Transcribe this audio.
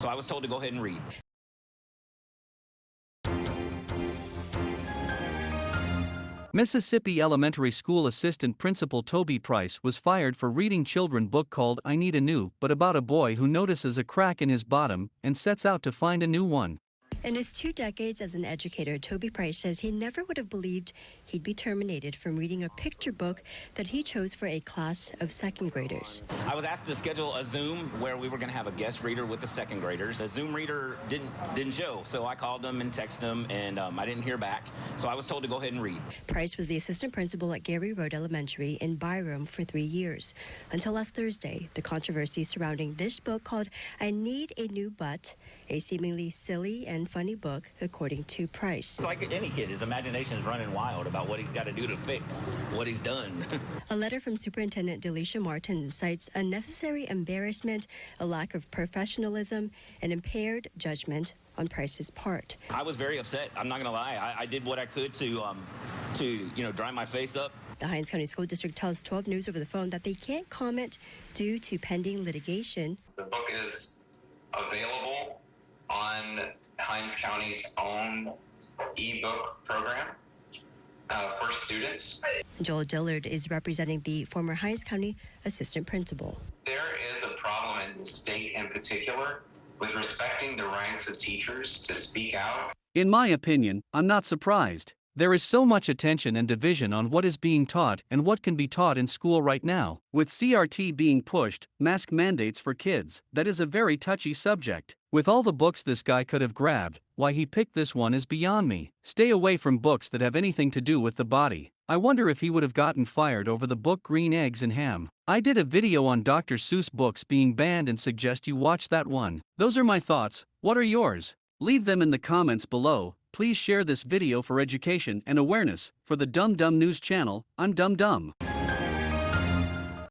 So I was told to go ahead and read. Mississippi Elementary School Assistant Principal Toby Price was fired for reading children book called I Need a New, Butt about a boy who notices a crack in his bottom and sets out to find a new one. In his two decades as an educator, Toby Price says he never would have believed he'd be terminated from reading a picture book that he chose for a class of second graders. I was asked to schedule a Zoom where we were going to have a guest reader with the second graders. The Zoom reader didn't didn't show, so I called them and texted them, and um, I didn't hear back. So I was told to go ahead and read. Price was the assistant principal at Gary Road Elementary in Byram for three years. Until last Thursday, the controversy surrounding this book called I Need a New Butt, a seemingly silly and funny book, according to Price. It's like any kid, his imagination is running wild about what he's got to do to fix what he's done. A letter from Superintendent Delesicia Martin cites unnecessary embarrassment, a lack of professionalism, and impaired judgment on Price's part. I was very upset. I'm not going to lie. I, I, did what I could to, um, to you know, dry my face up. The Hinds County School District tells 12 News over the phone that they can't comment due to pending litigation. The book is available on Hinds County's own ebook program uh, for students. Joel Dillard is representing the former Hinds County assistant principal. There is a problem in the state in particular with respecting the rights of teachers to speak out. In my opinion, I'm not surprised. There is so much attention and division on what is being taught and what can be taught in school right now. With CRT being pushed, mask mandates for kids, that is a very touchy subject. With all the books this guy could have grabbed, why he picked this one is beyond me. Stay away from books that have anything to do with the body. I wonder if he would have gotten fired over the book Green Eggs and Ham. I did a video on Dr. Seuss books being banned and suggest you watch that one. Those are my thoughts, what are yours? Leave them in the comments below. Please share this video for education and awareness. For the Dumb Dumb News channel, I'm Dumb Dumb.